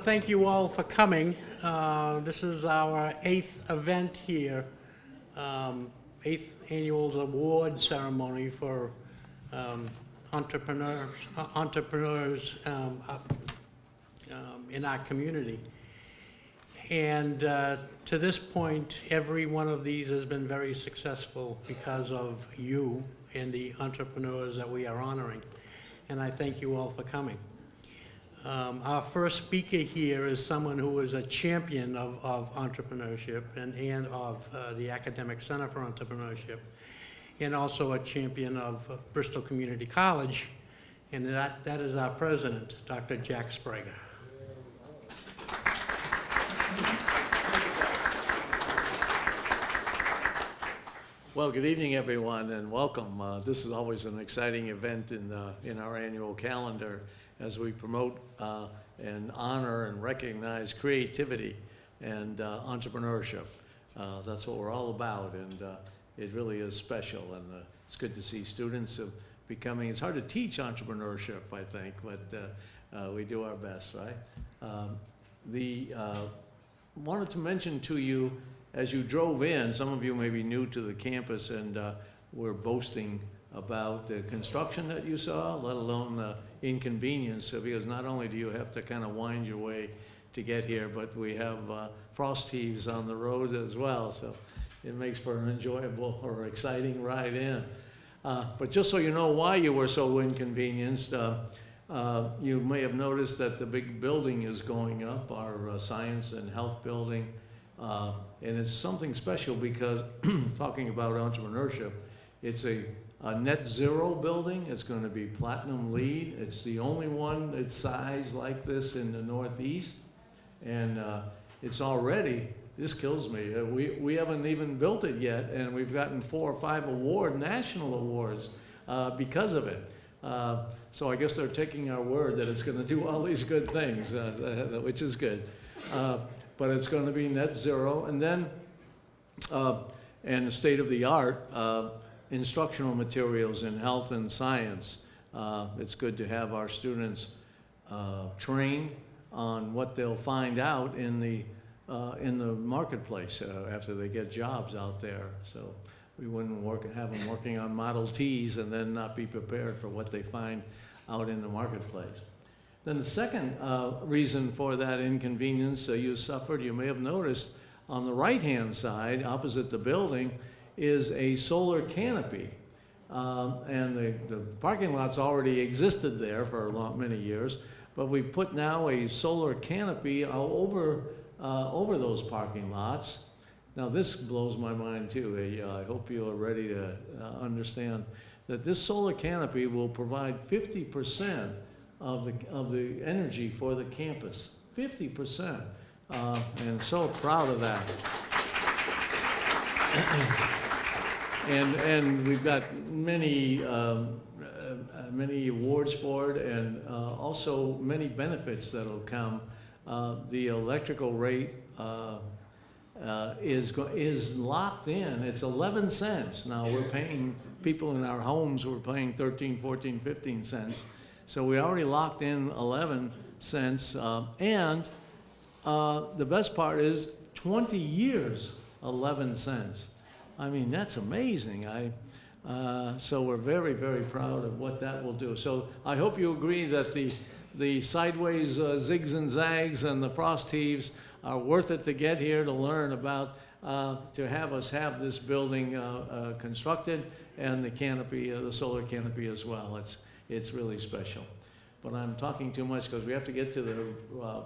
thank you all for coming. Uh, This is our eighth event here, um, eighth annual award ceremony for um, entrepreneurs, uh, entrepreneurs um, um, in our community. And uh, to this point, every one of these has been very successful because of you and the entrepreneurs that we are honoring. And I thank you all for coming. Um, Our first speaker here is someone who is a champion of, of entrepreneurship and, and of uh, the Academic Center for Entrepreneurship, and also a champion of uh, Bristol Community College, and that, that is our president, Dr. Jack Sprague. Well, good evening, everyone, and welcome. Uh, This is always an exciting event in, uh, in our annual calendar as we promote uh, and honor and recognize creativity and uh, entrepreneurship. Uh, That's what we're all about, and uh, it really is special, and it's good to see students of becoming, it's hard to teach entrepreneurship, I think, but we do our best, right? Um, The, wanted to mention to you, as you drove in, some of you may be new to the campus and uh, were boasting about the construction that you saw, let alone the inconvenience, because not only do you have to kind of wind your way to get here, but we have uh, frost heaves on the road as well, so it makes for an enjoyable or exciting ride in. Uh, But just so you know why you were so inconvenienced, uh, uh, you may have noticed that the big building is going up, our uh, science and health building. Uh, And it's something special because, talking about entrepreneurship, it's a, a net zero building. It's going to be platinum LEED. It's the only one its size like this in the Northeast. And uh, it's already, this kills me, uh, we, we haven't even built it yet, and we've gotten four or five award, national awards uh, because of it. Uh, So I guess they're taking our word that it's going to do all these good things, uh, which is good. Uh, But it's going to be net zero. And then, and the state-of-the-art uh, instructional materials in health and science. Uh, It's good to have our students uh, on what they'll find out in the, uh, in the marketplace uh, after they get jobs out there. So we wouldn't work, have them working on Model Ts and then not be prepared for what they find out in the marketplace. Then the second uh, reason for that inconvenience uh, you suffered, you may have noticed, on the right-hand side, opposite the building, is a solar canopy. Um, And the, the parking lot's already existed there for a lot, many years, but we've put now a solar canopy over, uh, over those parking lots. Now, this blows my mind too. Uh, I hope you are ready to uh, understand that this solar canopy will provide 50% of the, of the energy for the campus. 50%. Uh, and so proud of that. And, and we've got many, um, uh, uh, many awards for it and uh, also many benefits that'll come. Uh, The electrical rate uh, uh, is, is locked in. It's 11 cents. Now, we're paying, people in our homes, we're paying 13, 14, 15 cents. So we already locked in 11 cents. And the best part is 20 years, 11 cents. I mean, that's amazing. I, uh, so we're very, very proud of what that will do. So I hope you agree that the, the sideways uh, zigs and zags and the frost heaves are worth it to get here to learn about, uh, to have us have this building uh, uh, constructed and the canopy, uh, the solar canopy as well. It's, it's really special. But I'm talking too much because we have to get to the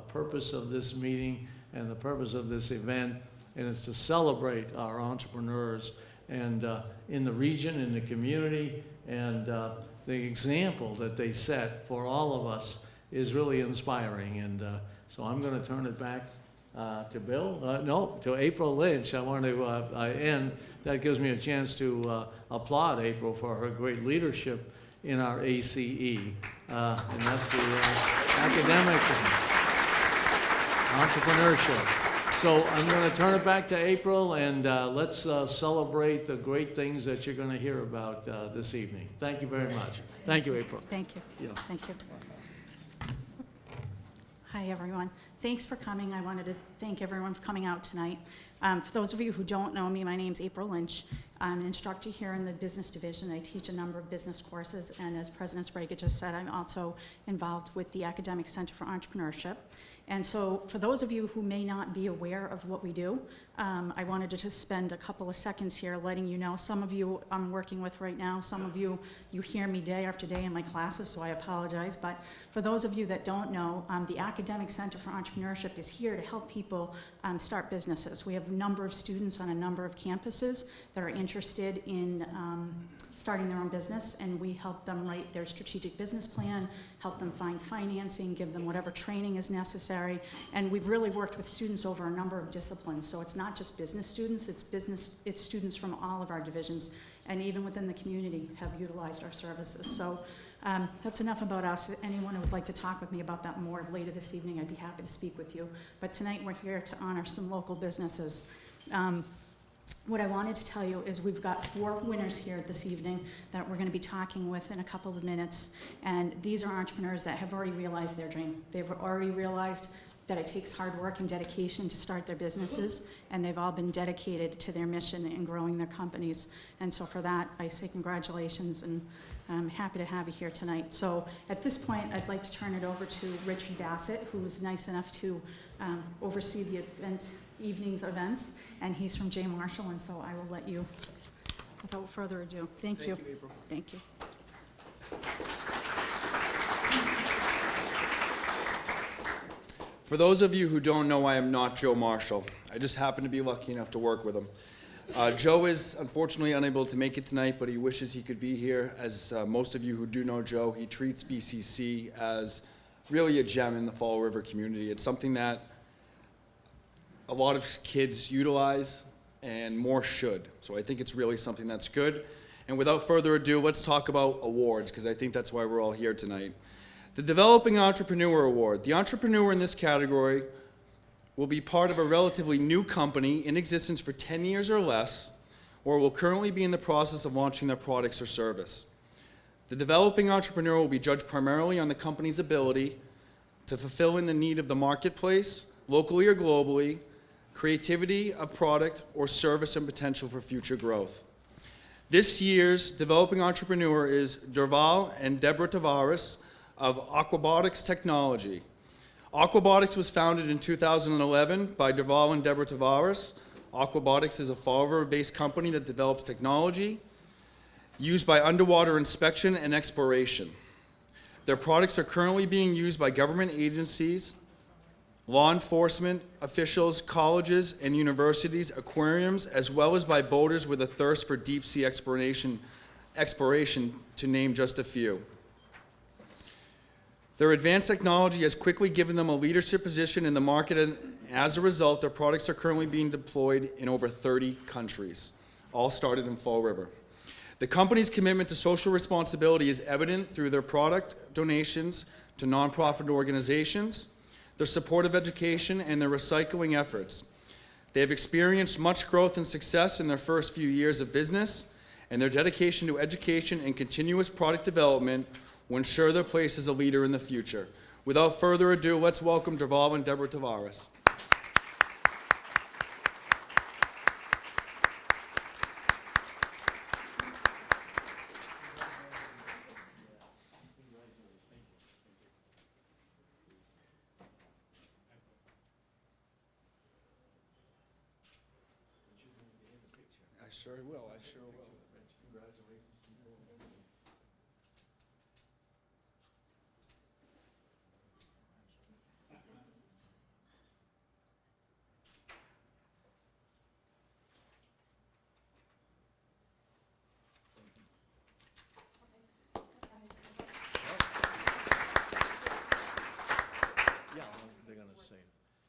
purpose of this meeting and the purpose of this event, and it's to celebrate our entrepreneurs and uh, in the region, in the community, and uh, the example that they set for all of us is really inspiring. And uh, so I'm going to turn it back uh, to Bill, uh, no, to April Lynch. I want to uh, end. That gives me a chance to applaud April for her great leadership in our ACE. And that's the academic entrepreneurship. So I'm going to turn it back to April, and uh, let's uh, celebrate the great things that you're going to hear about uh, this evening. Thank you very much. Thank you, April. Thank you. Yeah. Thank you. Hi, everyone. thanks for coming. I wanted to thank everyone for coming out tonight. Um, For those of you who don't know me, my name's April Lynch. I'm an instructor here in the business division. I teach a number of business courses, and as President Sprague just said, I'm also involved with the Academic Center for Entrepreneurship. And so, for those of you who may not be aware of what we do, um, I wanted to just spend a couple of seconds here letting you know. Some of you I'm working with right now, some of you, you hear me day after day in my classes, so I apologize. But for those of you that don't know, um, the Academic Center for Entrepreneurship is here to help people um, start businesses. We have a number of students on a number of campuses that are interested in um, starting their own business, and we help them write their strategic business plan, help them find financing, give them whatever training is necessary. And we've really worked with students over a number of disciplines, so it's not just business students, it's business, it's students from all of our divisions, and even within the community have utilized our services. So um, that's enough about us. Anyone who would like to talk with me about that more later this evening, I'd be happy to speak with you. But tonight, we're here to honor some local businesses. Um, what I wanted to tell you is we've got four winners here this evening that we're going to be talking with in a couple of minutes. And these are entrepreneurs that have already realized their dream. They've already realized that it takes hard work and dedication to start their businesses, and they've all been dedicated to their mission in growing their companies. And so for that, I say congratulations, and I'm happy to have you here tonight. So at this point, I'd like to turn it over to Richard Bassett, who was nice enough to um, oversee the events, evening's events, and he's from J. Marshall, and so I will let you, without further ado, thank you. Thank you. For those of you who don't know, I am not Joe Marshall. I just happen to be lucky enough to work with him. Uh, Joe is unfortunately unable to make it tonight, but he wishes he could be here. As uh, most of you who do know Joe, he treats BCC as really a gem in the Fall River community. It's something that a lot of kids utilize and more should. So I think it's really something that's good. And without further ado, let's talk about awards because I think that's why we're all here tonight. The Developing Entrepreneur Award. The entrepreneur in this category will be part of a relatively new company in existence for 10 years or less, or will currently be in the process of launching their products or service. The developing entrepreneur will be judged primarily on the company's ability to fulfill in the need of the marketplace, locally or globally, creativity of product or service and potential for future growth. This year's developing entrepreneur is Derval and Deborah Tavares of Aquabotics Technology. Aquabotics was founded in 2011 by Derval and Deborah Tavares. Aquabotics is a Fall River-based company that develops technology used by underwater inspection and exploration. Their products are currently being used by government agencies, law enforcement officials, colleges and universities, aquariums, as well as by boaters with a thirst for deep sea exploration, exploration to name just a few. Their advanced technology has quickly given them a leadership position in the market, and as a result, their products are currently being deployed in over 30 countries, all started in Fall River. The company's commitment to social responsibility is evident through their product donations to nonprofit organizations, their support of education, and their recycling efforts. They have experienced much growth and success in their first few years of business, and their dedication to education and continuous product development will ensure their place as a leader in the future. Without further ado, let's welcome Derval and Deborah Tavares. I sure will, I sure will. Yeah, they're gonna say.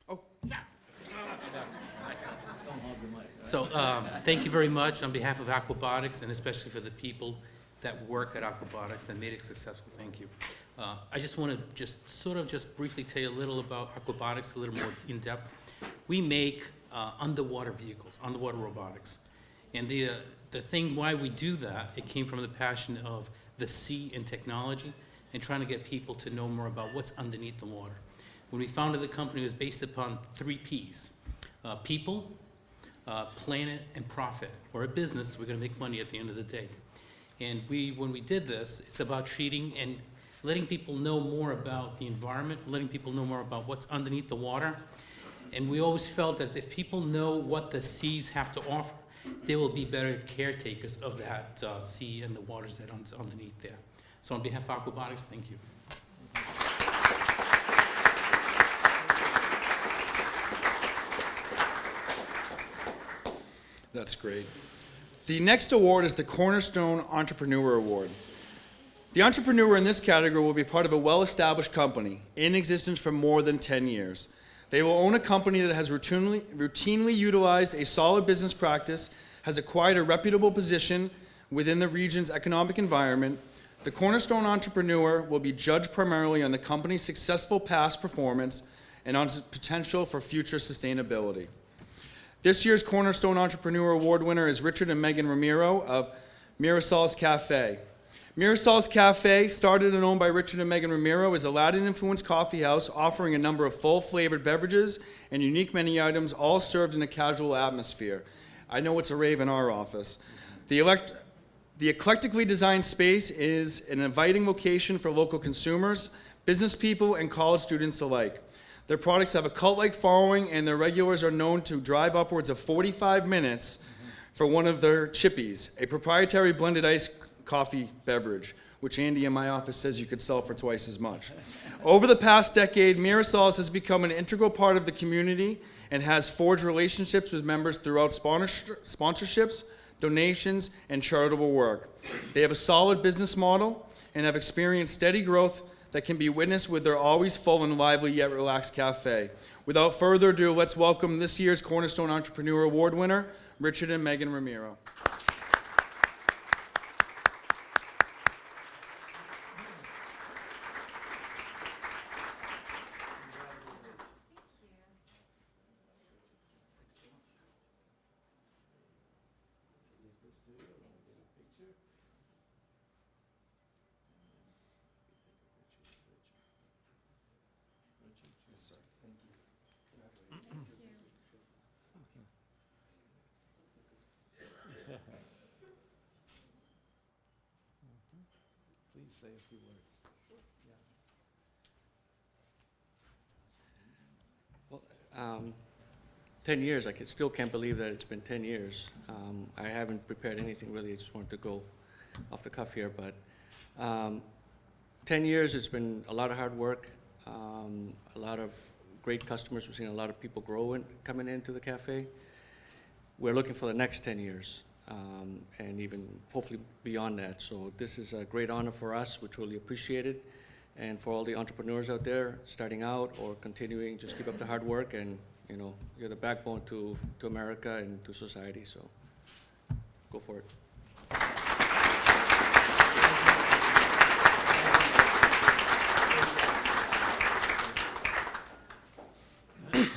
Oh. Don't hog the mic. So, um, thank you very much on behalf of Aquabotics and especially for the people that work at Aquabotics that made it successful. Thank you. Uh, I just want to just sort of just briefly tell you a little about Aquabotics, a little more in depth. We make uh, underwater vehicles, underwater robotics. And the, uh, the thing why we do that, it came from the passion of the sea and technology and trying to get people to know more about what's underneath the water. When we founded the company, it was based upon three Ps. Uh, People, uh, planet, and profit. We're a business, we're gonna make money at the end of the day. And we, when we did this, it's about treating and letting people know more about the environment, letting people know more about what's underneath the water. And we always felt that if people know what the seas have to offer, they will be better caretakers of that uh, sea and the waters that are underneath there. So on behalf of Aquabotics, thank you. That's great. The next award is the Cornerstone Entrepreneur Award. The entrepreneur in this category will be part of a well-established company in existence for more than 10 years. They will own a company that has routinely, routinely utilized a solid business practice, has acquired a reputable position within the region's economic environment. The Cornerstone Entrepreneur will be judged primarily on the company's successful past performance and on its potential for future sustainability. This year's Cornerstone Entrepreneur Award winner is Richard and Megan Ramiro of Mirasol's Cafe. Mirasol's Cafe, started and owned by Richard and Megan Ramiro, is a Latin-influenced coffee house offering a number of full-flavored beverages and unique menu items, all served in a casual atmosphere. I know it's a rave in our office. The elect, the eclectically designed space is an inviting location for local consumers, business people, and college students alike. Their products have a cult-like following, and their regulars are known to drive upwards of 45 minutes for one of their chippies, a proprietary blended ice coffee beverage, which Andy in my office says you could sell for twice as much. Over the past decade, Mirasol's has become an integral part of the community and has forged relationships with members throughout sponsorships, donations, and charitable work. They have a solid business model and have experienced steady growth that can be witnessed with their always full and lively yet relaxed cafe. Without further ado, let's welcome this year's Cornerstone Entrepreneur Award winner, Richard and Megan Ramiro. Few words. Um, 10 years, I can, still can't believe that it's been 10 years. Um, I haven't prepared anything really, I just wanted to go off the cuff here, but um, 10 years, it's been a lot of hard work, um, a lot of great customers, we've seen a lot of people growing, coming into the cafe. We're looking for the next 10 years, um, and even hopefully beyond that. So this is a great honor for us, we truly appreciate it. And for all the entrepreneurs out there, starting out or continuing, just keep up the hard work and, you know, you're the backbone to, to America and to society, so go for it.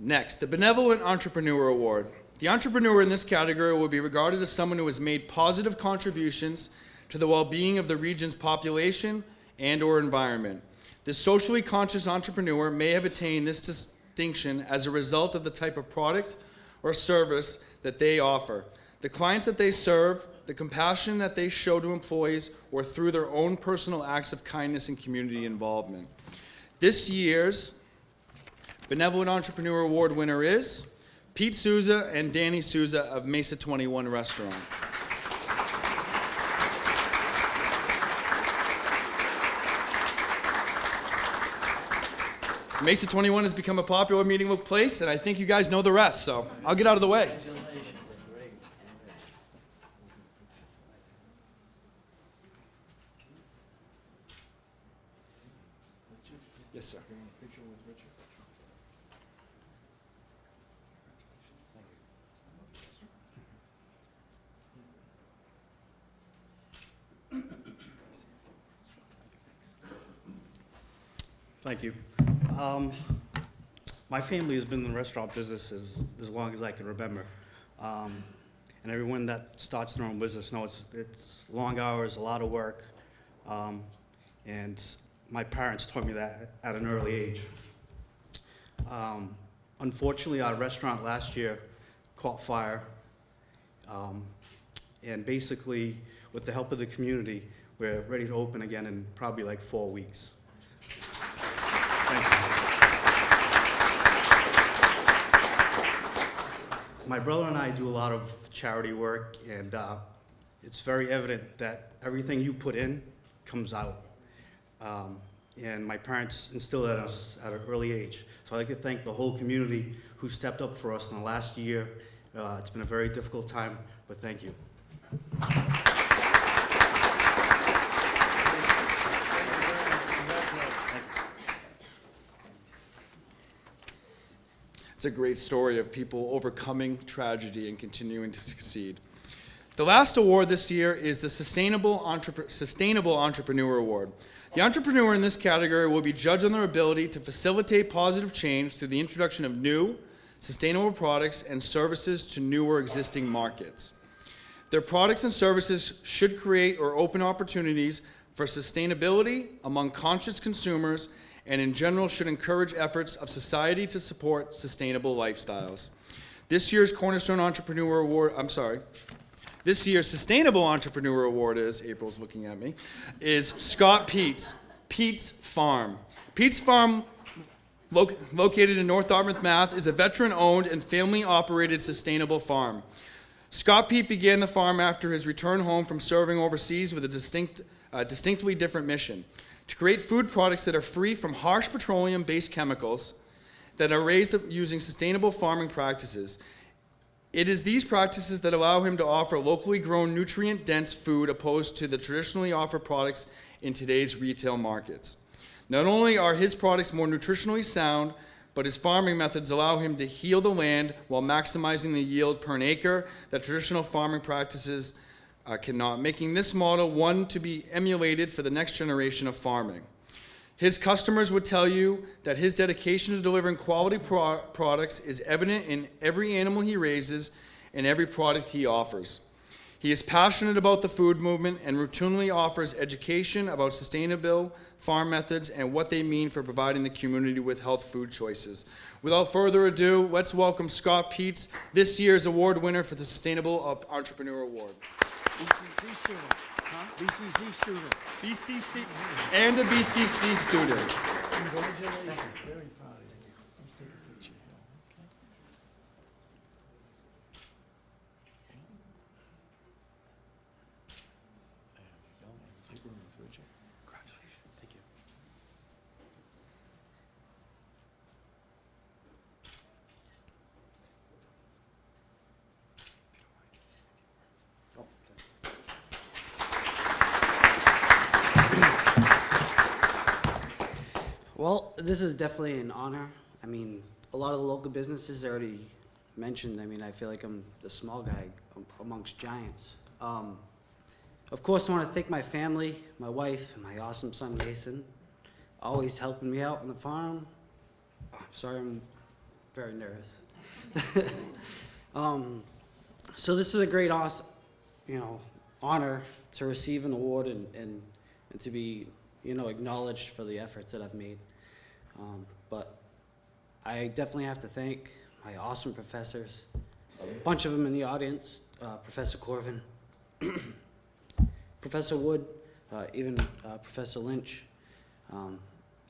Next, the Benevolent Entrepreneur Award. The entrepreneur in this category will be regarded as someone who has made positive contributions to the well-being of the region's population and or environment. The socially conscious entrepreneur may have attained this distinction as a result of the type of product or service that they offer, the clients that they serve, the compassion that they show to employees, or through their own personal acts of kindness and community involvement. This year's Benevolent Entrepreneur Award winner is Pete Souza and Danny Souza of Mesa 21 Restaurant. Mesa 21 has become a popular meeting place, and I think you guys know the rest, so I'll get out of the way. Yes, sir. Thank you. Um, My family has been in the restaurant business as, as long as I can remember. Um, And everyone that starts their own business knows it's long hours, a lot of work. Um, And my parents taught me that at an early age. Um, unfortunately, our restaurant last year caught fire. Um, and basically, with the help of the community, we're ready to open again in probably like four weeks. My brother and I do a lot of charity work, and uh, it's very evident that everything you put in comes out. Um, and my parents instilled that in us at an early age. So I'd like to thank the whole community who stepped up for us in the last year. Uh, it's been a very difficult time, but thank you. It's a great story of people overcoming tragedy and continuing to succeed. The last award this year is the Sustainable, Sustainable Entrepreneur Award. The entrepreneur in this category will be judged on their ability to facilitate positive change through the introduction of new, sustainable products and services to new or existing markets. Their products and services should create or open opportunities for sustainability among conscious consumers and in general should encourage efforts of society to support sustainable lifestyles. This year's Cornerstone Entrepreneur Award, I'm sorry, this year's Sustainable Entrepreneur Award is, April's looking at me, is Scott Pete's, Pete's Farm. Pete's Farm, loc- located in North Dartmouth, Mass., is a veteran-owned and family-operated sustainable farm. Scott Pete began the farm after his return home from serving overseas with a distinct, uh, distinctly different mission to create food products that are free from harsh petroleum based chemicals that are raised using sustainable farming practices. It is these practices that allow him to offer locally grown, nutrient dense food opposed to the traditionally offered products in today's retail markets. Not only are his products more nutritionally sound, but his farming methods allow him to heal the land while maximizing the yield per acre that traditional farming practices uh, cannot, making this model one to be emulated for the next generation of farming. His customers would tell you that his dedication to delivering quality pro- products is evident in every animal he raises and every product he offers. He is passionate about the food movement and routinely offers education about sustainable farm methods and what they mean for providing the community with health food choices. Without further ado, let's welcome Scott Peets, this year's award winner for the Sustainable Entrepreneur Award. BCC student. Huh? BCC student. BCC and a BCC student. Congratulations, very proud of you. Let's take a picture here, okay? There we go. Take one with Richard. Congratulations. Thank you. Oh, thank you. Well, this is definitely an honor. I mean, a lot of the local businesses already mentioned. I mean, I feel like I'm the small guy amongst giants. Um, of course, I want to thank my family, my wife, and my awesome son Mason, always helping me out on the farm. Oh, I'm sorry, I'm very nervous. um, so this is a great, awesome, you know, honor to receive an award and, and, and to be, you know, acknowledged for the efforts that I've made. Um, but I definitely have to thank my awesome professors, a bunch of them in the audience, uh, Professor Corvin, Professor Wood, uh, even uh, Professor Lynch. Um,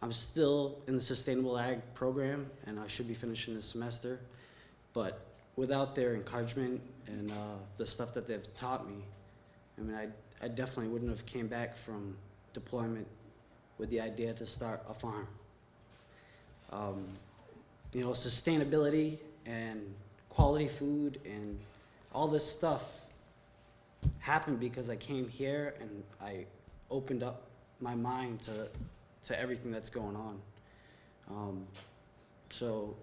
I'm still in the Sustainable Ag program, and I should be finishing this semester. But without their encouragement and uh, the stuff that they've taught me, I mean, I, I definitely wouldn't have came back from deployment with the idea to start a farm. Um, you know, sustainability and quality food and all this stuff happened because I came here and I opened up my mind to, to everything that's going on. Um, so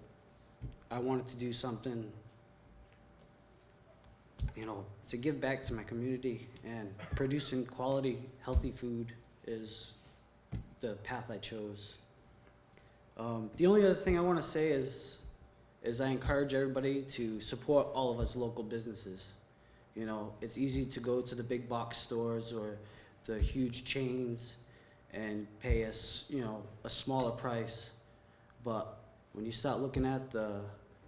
I wanted to do something, you know, to give back to my community and producing quality, healthy food is the path I chose. Um, the only other thing I want to say is, is I encourage everybody to support all of us local businesses. You know, it's easy to go to the big box stores or the huge chains and pay us, you know, a smaller price. But when you start looking at the,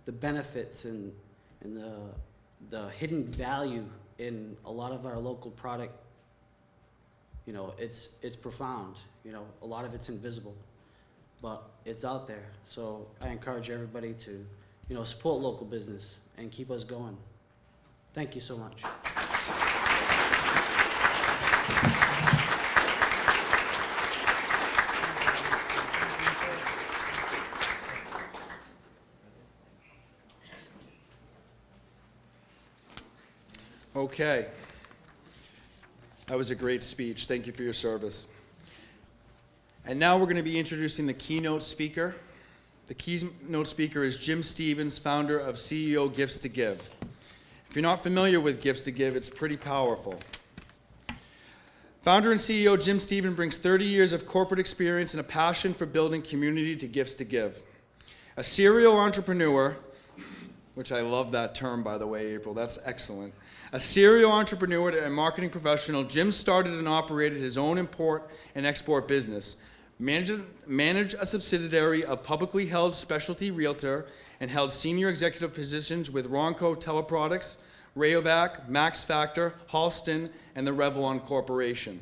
the benefits and, and the, the hidden value in a lot of our local product, you know, it's, it's profound, you know, a lot of it's invisible, but it's out there. So I encourage everybody to, you know, support local business and keep us going. Thank you so much. Okay. That was a great speech. Thank you for your service. And now we're going to be introducing the keynote speaker. The keynote speaker is Jim Stevens, founder of CEO Gifts to Give. If you're not familiar with Gifts to Give, it's pretty powerful. Founder and CEO Jim Stevens brings 30 years of corporate experience and a passion for building community to Gifts to Give. A serial entrepreneur, which I love that term, by the way, April, that's excellent. A serial entrepreneur and marketing professional, Jim started and operated his own import and export business, managed, managed a subsidiary of publicly held specialty realtor, and held senior executive positions with Ronco Teleproducts, Rayovac, Max Factor, Halston, and the Revlon Corporation.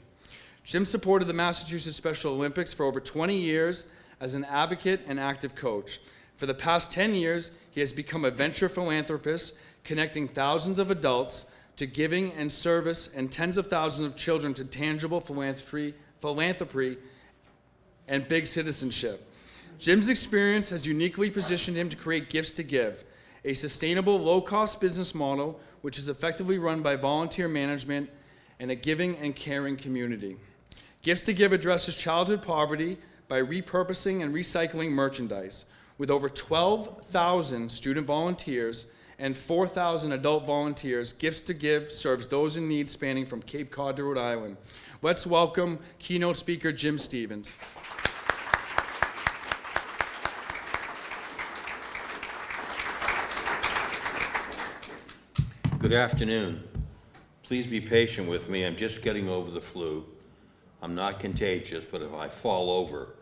Jim supported the Massachusetts Special Olympics for over 20 years as an advocate and active coach. For the past 10 years, he has become a venture philanthropist, connecting thousands of adults to giving and service and tens of thousands of children to tangible philanthropy, philanthropy and big citizenship. Jim's experience has uniquely positioned him to create Gifts to Give, a sustainable, low-cost business model which is effectively run by volunteer management and a giving and caring community. Gifts to Give addresses childhood poverty by repurposing and recycling merchandise. With over 12,000 student volunteers and 4,000 adult volunteers, Gifts to Give serves those in need spanning from Cape Cod to Rhode Island. Let's welcome keynote speaker Jim Stevens. Good afternoon. Please be patient with me. I'm just getting over the flu. I'm not contagious, but if I fall over,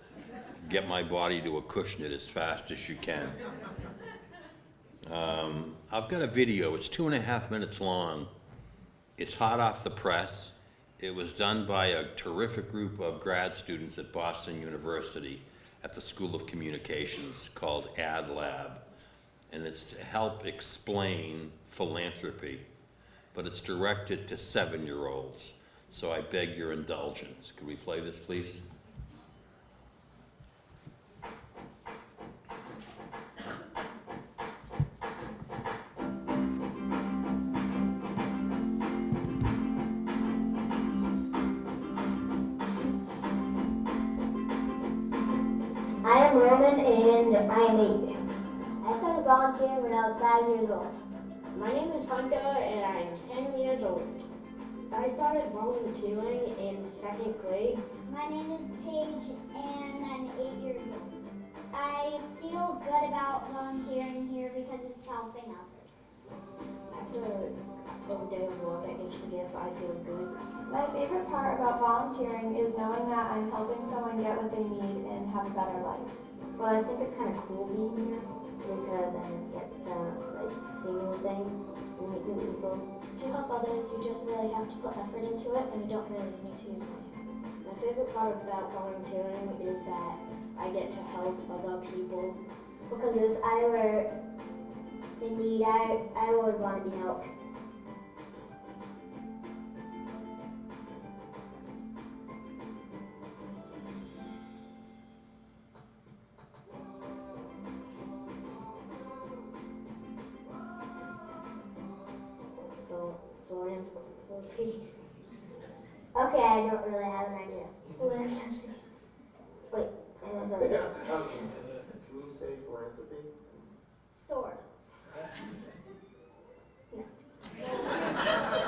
get my body to a cushion it as fast as you can. Um, I've got a video. It's two and a half minutes long. It's hot off the press. It was done by a terrific group of grad students at Boston University at the School of Communications called Ad Lab and it's to help explain philanthropy, but it's directed to seven-year-olds. So I beg your indulgence. Can we play this, please? I am Roman and I am eight. I started volunteering when I was five years old. My name is Hunter and I am 10 years old. I started volunteering in second grade. My name is Paige and I'm eight years old. I feel good about volunteering here because it's helping others. After a day of work at Give, I feel good. My favorite part about volunteering is knowing that I'm helping someone get what they need and have a better life. Well, I think it's kind of cool being here because I get to like see new things and meet new people. To help others, you just really have to put effort into it and you don't really need to use money. My favorite part about volunteering is that I get to help other people. Because if I were in need, I, I would want to be helped. Philanthropy. Okay, I don't really have an idea. Philanthropy. Wait, I was already. Can you say philanthropy? Sort of.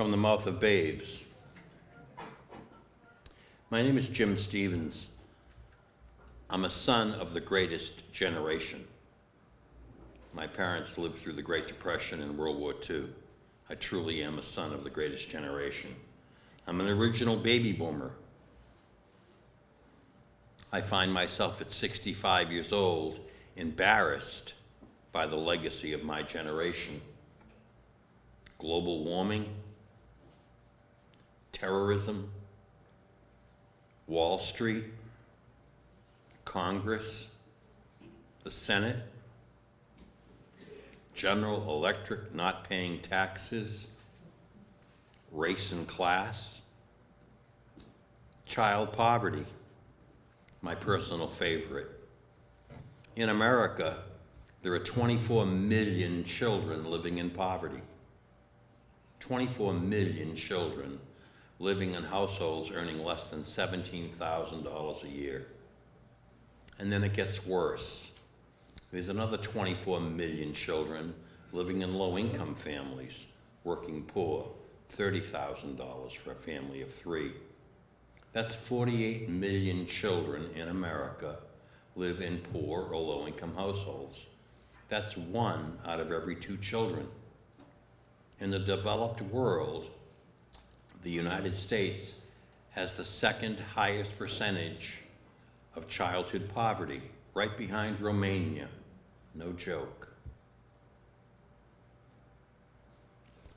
from the mouth of babes. My name is Jim Stevens. I'm a son of the greatest generation. My parents lived through the Great Depression and World War II. I truly am a son of the greatest generation. I'm an original baby boomer. I find myself at 65 years old embarrassed by the legacy of my generation. Global warming, terrorism, Wall Street, Congress, the Senate, General Electric not paying taxes, race and class, child poverty, my personal favorite. In America, there are 24 million children living in poverty. 24 million children living in households earning less than $17,000 a year. And then it gets worse. There's another 24 million children living in low-income families, working poor, $30,000 for a family of three. That's 48 million children in America live in poor or low-income households. That's one out of every two children. In the developed world, the United States has the second highest percentage of childhood poverty, right behind Romania. No joke.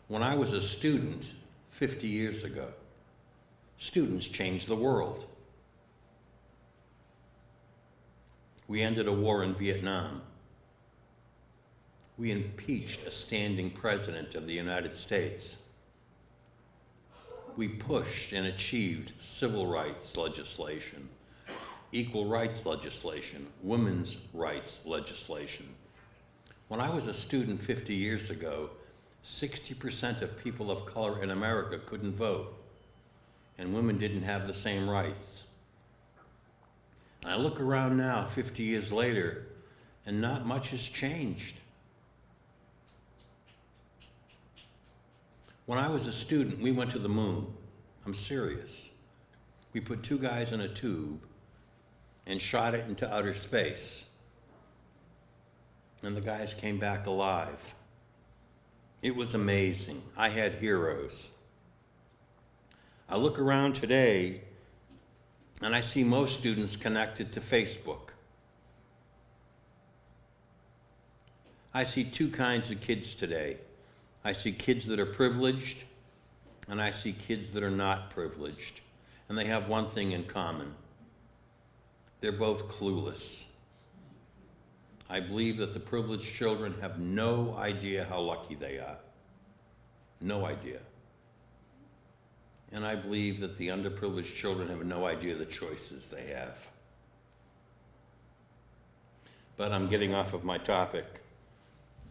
When I was a student 50 years ago, students changed the world. We ended a war in Vietnam. We impeached a standing president of the United States. We pushed and achieved civil rights legislation, equal rights legislation, women's rights legislation. When I was a student 50 years ago, 60% of people of color in America couldn't vote, and women didn't have the same rights. And I look around now, 50 years later, and not much has changed. When I was a student, we went to the moon. I'm serious. We put two guys in a tube and shot it into outer space. And the guys came back alive. It was amazing. I had heroes. I look around today and I see most students connected to Facebook. I see two kinds of kids today. I see kids that are privileged, and I see kids that are not privileged. And they have one thing in common. They're both clueless. I believe that the privileged children have no idea how lucky they are. No idea. And I believe that the underprivileged children have no idea the choices they have. But I'm getting off of my topic.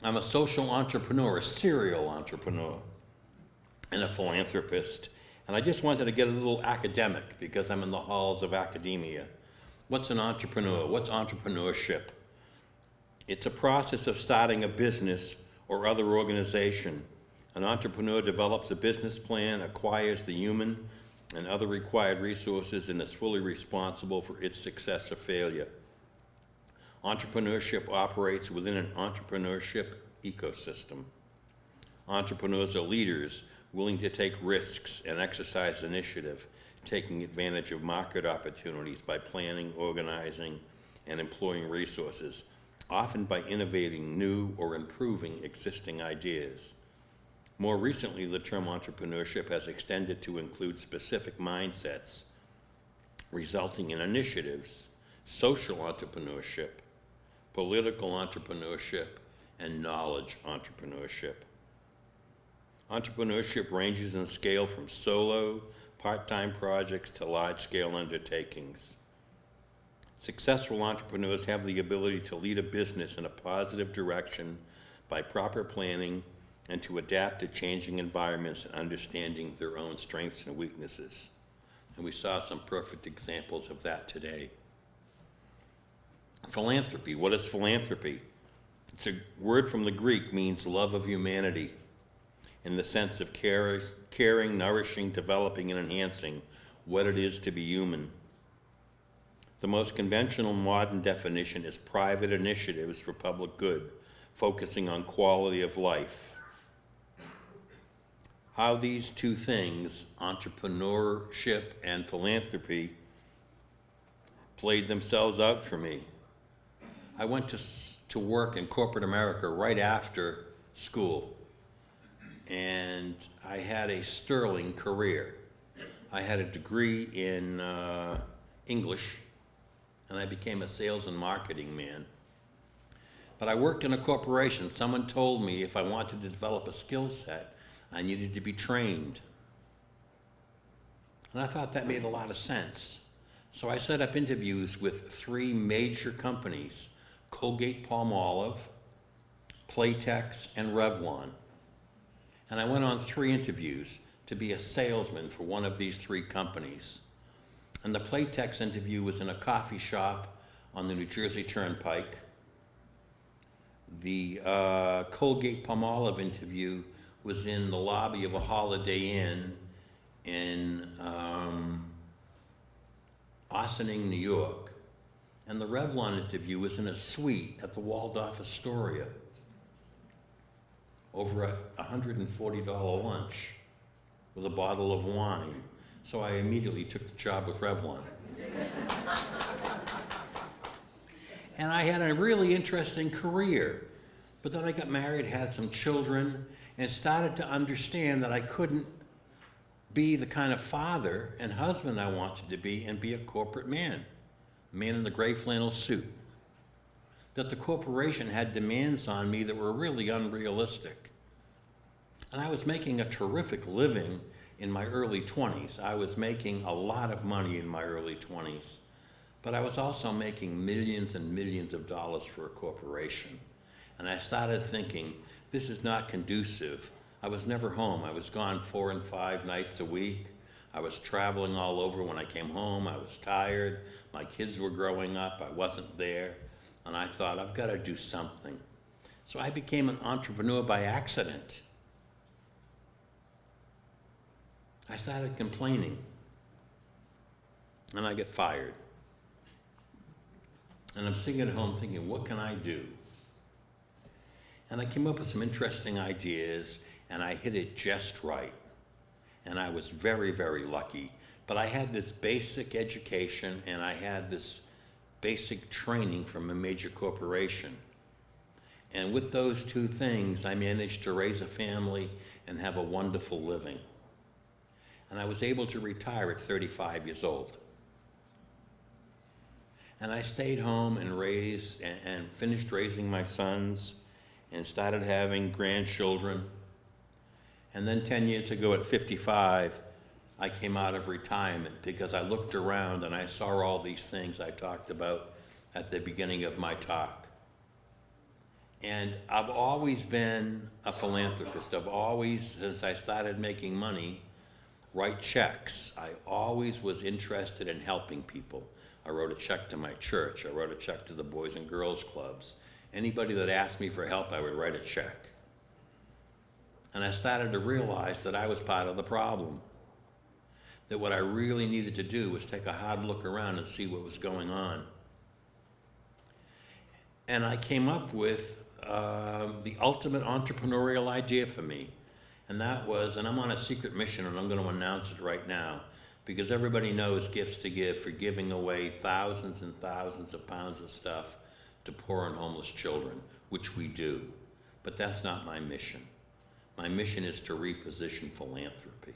I'm a social entrepreneur, a serial entrepreneur, and a philanthropist. And I just wanted to get a little academic because I'm in the halls of academia. What's an entrepreneur? What's entrepreneurship? It's a process of starting a business or other organization. An entrepreneur develops a business plan, acquires the human and other required resources, and is fully responsible for its success or failure. Entrepreneurship operates within an entrepreneurship ecosystem. Entrepreneurs are leaders willing to take risks and exercise initiative, taking advantage of market opportunities by planning, organizing, and employing resources, often by innovating new or improving existing ideas. More recently, the term entrepreneurship has extended to include specific mindsets, resulting in initiatives, social entrepreneurship, political entrepreneurship, and knowledge entrepreneurship. Entrepreneurship ranges in scale from solo, part-time projects to large-scale undertakings. Successful entrepreneurs have the ability to lead a business in a positive direction by proper planning and to adapt to changing environments and understanding their own strengths and weaknesses. And we saw some perfect examples of that today. Philanthropy, what is philanthropy? It's a word from the Greek means love of humanity. in the sense of caring, nourishing, developing, and enhancing what it is to be human. The most conventional modern definition is private initiatives for public good, focusing on quality of life. How these two things, entrepreneurship and philanthropy, played themselves out for me. I went to, to work in corporate America right after school, and I had a sterling career. I had a degree in uh, English, and I became a sales and marketing man. But I worked in a corporation. Someone told me if I wanted to develop a skill set, I needed to be trained. And I thought that made a lot of sense. So I set up interviews with three major companies, Colgate Palmolive, Playtex, and Revlon. And I went on three interviews to be a salesman for one of these three companies. And the Playtex interview was in a coffee shop on the New Jersey Turnpike. The uh, Colgate Palmolive interview was in the lobby of a Holiday Inn in um, Ossining, New York. And the Revlon interview was in a suite at the Waldorf Astoria over a $140 lunch with a bottle of wine. So I immediately took the job with Revlon. and I had a really interesting career. But then I got married, had some children, and started to understand that I couldn't be the kind of father and husband I wanted to be and be a corporate man, man in the gray flannel suit. That the corporation had demands on me that were really unrealistic. And I was making a terrific living in my early 20s. I was making a lot of money in my early 20s. But I was also making millions and millions of dollars for a corporation. And I started thinking, this is not conducive. I was never home. I was gone four and five nights a week. I was traveling all over when I came home. I was tired. My kids were growing up. I wasn't there. And I thought, I've got to do something. So I became an entrepreneur by accident. I started complaining. And I get fired. And I'm sitting at home thinking, what can I do? And I came up with some interesting ideas, and I hit it just right. And I was very, very lucky. But I had this basic education, and I had this basic training from a major corporation. And with those two things, I managed to raise a family and have a wonderful living. And I was able to retire at 35 years old. And I stayed home and raised and, finished raising my sons and started having grandchildren. And then 10 years ago at 55, I came out of retirement because I looked around and I saw all these things I talked about at the beginning of my talk. And I've always been a philanthropist. I've always, since I started making money, write checks. I always was interested in helping people. I wrote a check to my church. I wrote a check to the Boys and Girls Clubs. Anybody that asked me for help, I would write a check. And I started to realize that I was part of the problem. That what I really needed to do was take a hard look around and see what was going on. And I came up with um, the ultimate entrepreneurial idea for me. And that was, and I'm on a secret mission and I'm going to announce it right now, because everybody knows gifts to give for giving away thousands and thousands of pounds of stuff to poor and homeless children, which we do. But that's not my mission. My mission is to reposition philanthropy.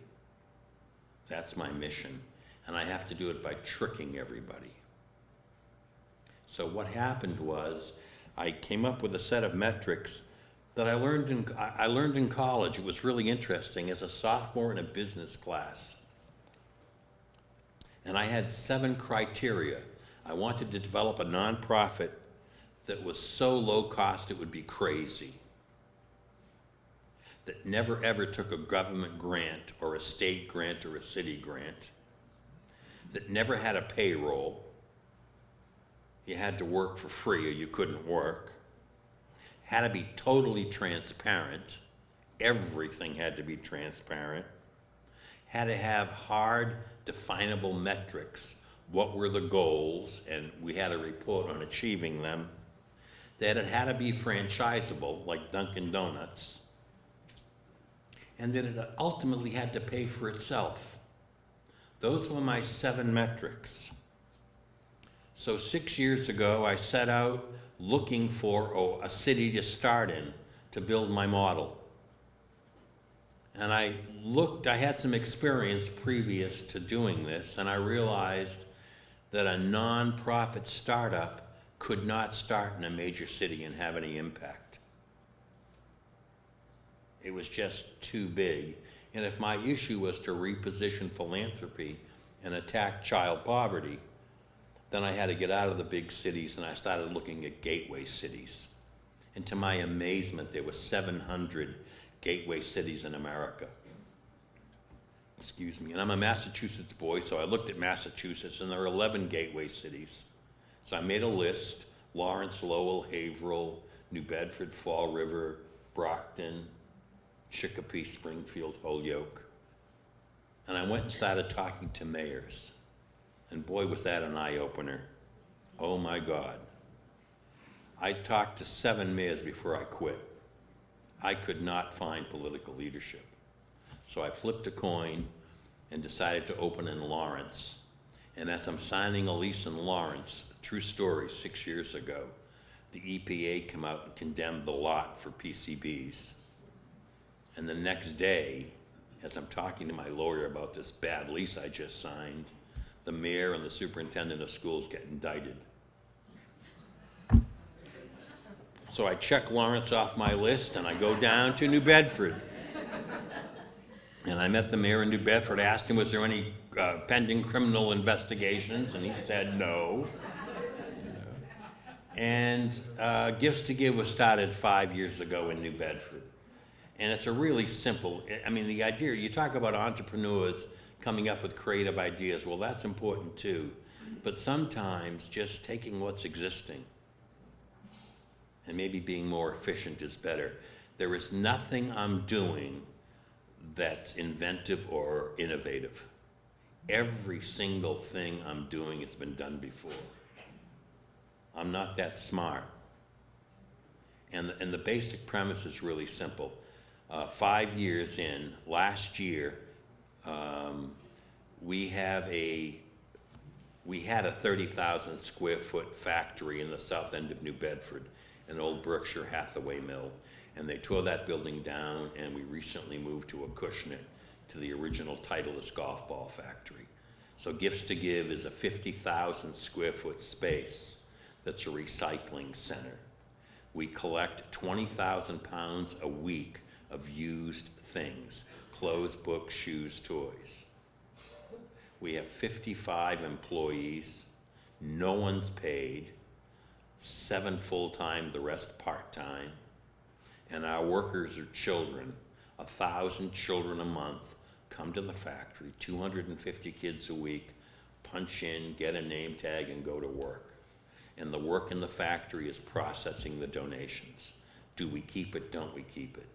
That's my mission. And I have to do it by tricking everybody. So what happened was I came up with a set of metrics that I learned in, I learned in college. It was really interesting as a sophomore in a business class. And I had seven criteria. I wanted to develop a nonprofit that was so low cost it would be crazy. That never ever took a government grant or a state grant or a city grant. That never had a payroll. You had to work for free or you couldn't work. Had to be totally transparent Everything had to be transparent. Had to have hard, definable metrics. What were the goals? And we had a report on achieving them. That it had to be franchisable, like Dunkin' Donuts. And that it ultimately had to pay for itself. Those were my seven metrics. So six years ago, I set out looking for oh, a city to start in to build my model. And I looked, I had some experience previous to doing this, and I realized that a nonprofit startup could not start in a major city and have any impact. It was just too big. And if my issue was to reposition philanthropy and attack child poverty, then I had to get out of the big cities and I started looking at gateway cities. And to my amazement, there were 700 gateway cities in America. Excuse me. And I'm a Massachusetts boy, so I looked at Massachusetts, and there are 11 gateway cities. So I made a list Lawrence, Lowell, Haverhill, New Bedford, Fall River, Brockton, Chicopee, Springfield, Holyoke. And I went and started talking to mayors. And boy, was that an eye opener. Oh my God. I talked to seven mayors before I quit. I could not find political leadership. So I flipped a coin and decided to open in Lawrence. And as I'm signing a lease in Lawrence, true story, six years ago, the EPA came out and condemned the lot for PCBs. And the next day, as I'm talking to my lawyer about this bad lease I just signed, the mayor and the superintendent of schools get indicted. So I check Lawrence off my list and I go down to New Bedford. And I met the mayor in New Bedford, asked him, was there any uh, pending criminal investigations? And he said, no. And uh, Gifts to Give was started five years ago in New Bedford. And it's a really simple, I mean, the idea, you talk about entrepreneurs coming up with creative ideas, well, that's important too. But sometimes just taking what's existing and maybe being more efficient is better. There is nothing I'm doing that's inventive or innovative. Every single thing I'm doing has been done before. I'm not that smart. And, and the basic premise is really simple. Uh, five years in, last year, um, we have a, we had a 30,000 square foot factory in the south end of New Bedford, an old Berkshire Hathaway mill. And they tore that building down and we recently moved to a Acushnet, to the original Titleist golf ball factory. So Gifts to Give is a 50,000 square foot space that's a recycling center. We collect 20,000 pounds a week of used things, clothes, books, shoes, toys. We have 55 employees, no one's paid, seven full-time, the rest part-time. And our workers are children, a thousand children a month come to the factory, 250 kids a week, punch in, get a name tag and go to work. And the work in the factory is processing the donations. Do we keep it, don't we keep it?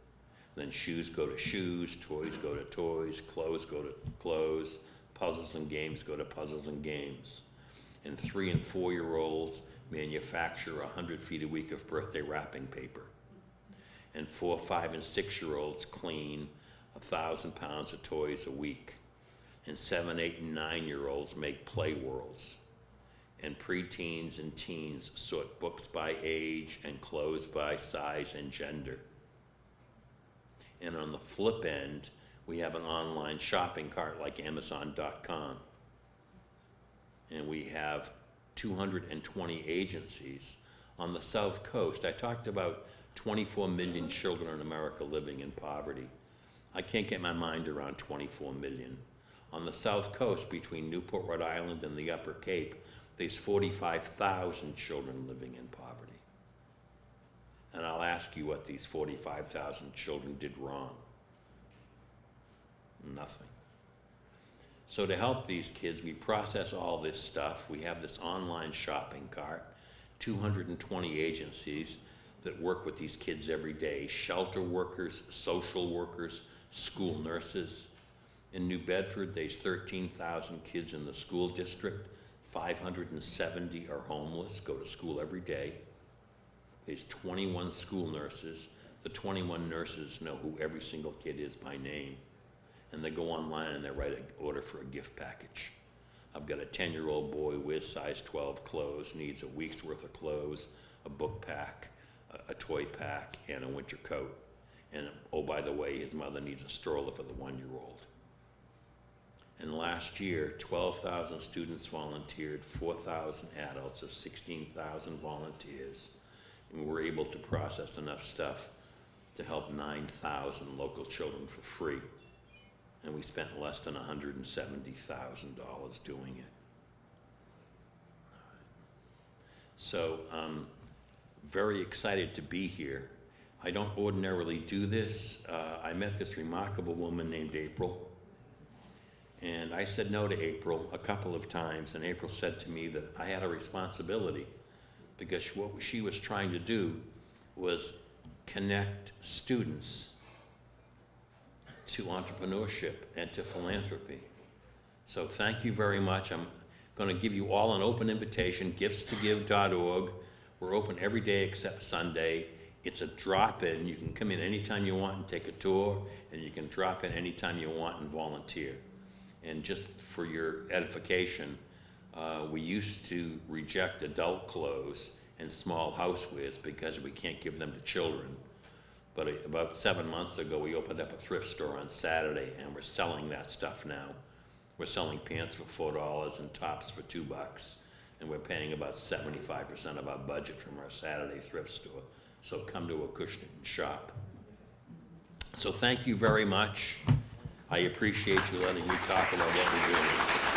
Then shoes go to shoes, toys go to toys, clothes go to clothes, puzzles and games go to puzzles and games. And three and four-year-olds manufacture 100 feet a week of birthday wrapping paper. And four, five, and six-year-olds clean a thousand pounds of toys a week. And seven, eight, and nine-year-olds make play worlds. And preteens and teens sort books by age and clothes by size and gender. And on the flip end, we have an online shopping cart like Amazon.com. And we have 220 agencies on the South Coast. I talked about 24 million children in America living in poverty. I can't get my mind around 24 million. On the South Coast, between Newport, Rhode Island and the Upper Cape, there's 45,000 children living in poverty. And I'll ask you what these 45,000 children did wrong. Nothing. So to help these kids, we process all this stuff. We have this online shopping cart, 220 agencies. that work with these kids every day, shelter workers, social workers, school nurses. In New Bedford, there's 13,000 kids in the school district. 570 are homeless, go to school every day. There's 21 school nurses. The 21 nurses know who every single kid is by name. And they go online and they write an order for a gift package. I've got a 10-year-old boy with size 12 clothes, needs a week's worth of clothes, a book pack, a, a toy pack, and a winter coat. And, oh, by the way, his mother needs a stroller for the one-year-old. And last year, 12,000 students volunteered, 4,000 adults of 16,000 volunteers. And we were able to process enough stuff to help 9,000 local children for free. And we spent less than $170,000 doing it. So I'm very excited to be here. I don't ordinarily do this. Uh, I met this remarkable woman named April. And I said no to April a couple of times, and April said to me that I had a responsibility because what she was trying to do was connect students to entrepreneurship and to philanthropy. So thank you very much. I'm going to give you all an open invitation, giftstogive.org. We're open every day except Sunday. It's a drop-in. You can come in anytime you want and take a tour, and you can drop in anytime you want and volunteer. And just for your edification, uh, we used to reject adult clothes and small housewares because we can't give them to children. But about seven months ago, we opened up a thrift store on Saturday, and we're selling that stuff now. We're selling pants for four dollars and tops for two bucks, and we're paying about seventy-five percent of our budget from our Saturday thrift store. So come to Acushnet and shop. So thank you very much. I appreciate you letting me talk about what we're doing.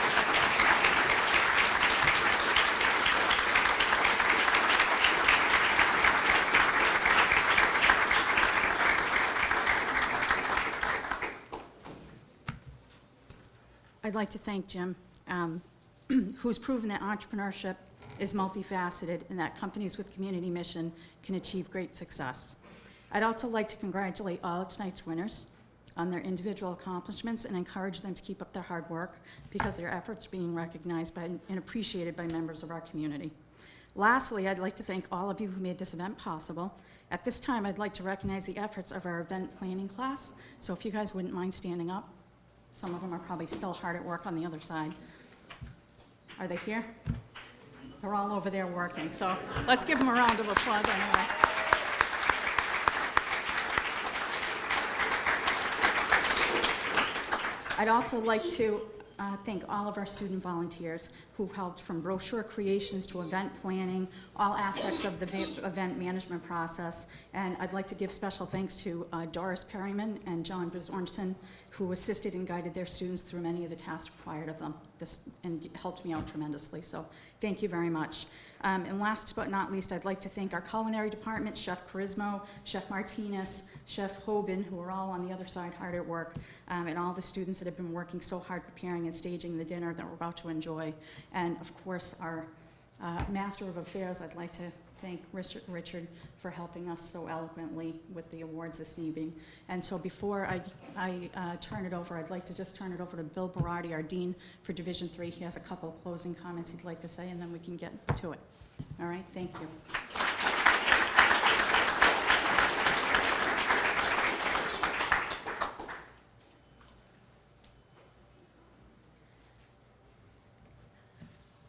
I'd like to thank Jim, um, who's proven that entrepreneurship is multifaceted and that companies with community mission can achieve great success. I'd also like to congratulate all of tonight's winners on their individual accomplishments and encourage them to keep up their hard work because their efforts are being recognized by, and appreciated by members of our community. Lastly, I'd like to thank all of you who made this event possible. At this time, I'd like to recognize the efforts of our event planning class. So if you guys wouldn't mind standing up. Some of them are probably still hard at work on the other side. Are they here? They're all over there working, so let's give them a round of applause anyway. I'd also like to uh, thank all of our student volunteers who helped from brochure creations to event planning, all aspects of the event management process. And I'd like to give special thanks to uh, Doris Perryman and John Bizornson, who assisted and guided their students through many of the tasks required of them this, and helped me out tremendously. So thank you very much. Um, and last but not least, I'd like to thank our culinary department, Chef Charismo, Chef Martinez, Chef Hoban, who are all on the other side hard at work, um, and all the students that have been working so hard preparing and staging the dinner that we're about to enjoy. And of course, our uh, Master of Affairs, I'd like to thank Richard, for helping us so eloquently with the awards this evening. And so before I, I uh, turn it over, I'd like to just turn it over to Bill Berardi, our Dean for Division Three. He has a couple of closing comments he'd like to say, and then we can get to it. All right, thank you.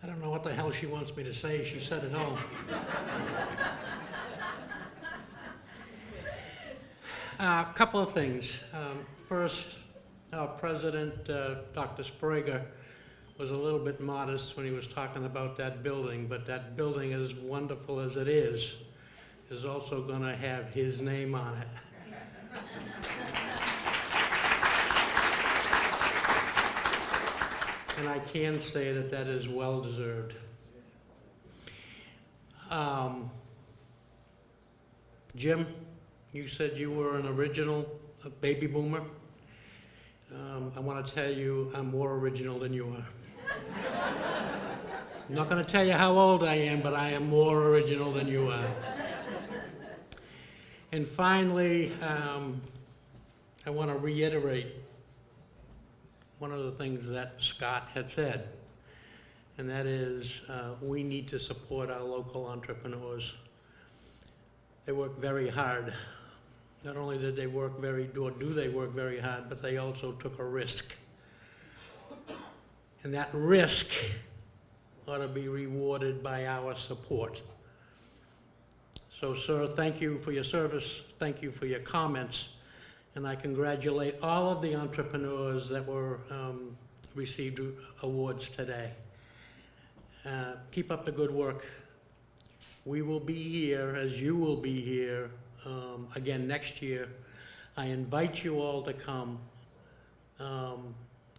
I don't know what the hell she wants me to say. She said it all. A couple of things. Um, First, our president, uh, Dr. Sprague, was a little bit modest when he was talking about that building, but that building, as wonderful as it is, is also going to have his name on it. And I can say that that is well-deserved. Um, Jim, you said you were an original baby boomer. Um, I want to tell you, I'm more original than you are. I'm not going to tell you how old I am, but I am more original than you are. And finally, um, I want to reiterate one of the things that Scott had said, and that is, uh, we need to support our local entrepreneurs. They work very hard. Not only did they work very, or do they work very hard, but they also took a risk. And that risk ought to be rewarded by our support. So, sir, thank you for your service, thank you for your comments, and I congratulate all of the entrepreneurs that were, um, received awards today. Uh, Keep up the good work. We will be here, as you will be here, um, again next year. I invite you all to come. Um,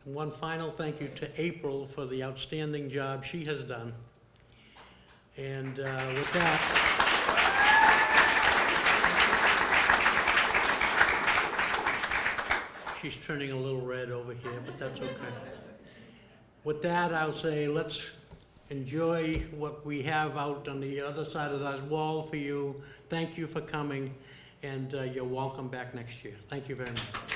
One final thank you to April for the outstanding job she has done. And uh, with that, she's turning a little red over here, but that's okay. With that, I'll say, let's enjoy what we have out on the other side of that wall for you. Thank you for coming, and uh, you're welcome back next year. Thank you very much.